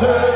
to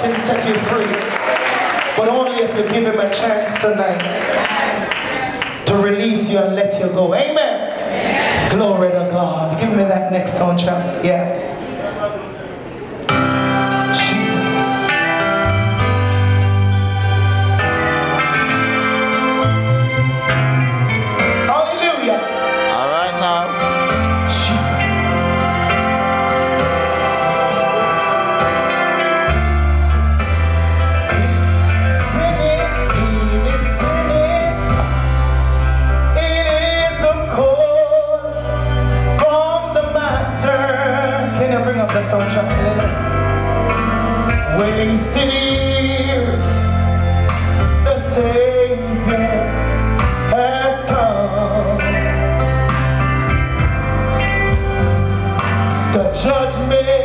can set you free. But only if you give him a chance tonight to release you and let you go. Amen. Amen. Glory to God. Give me that next song. Yeah. judgment.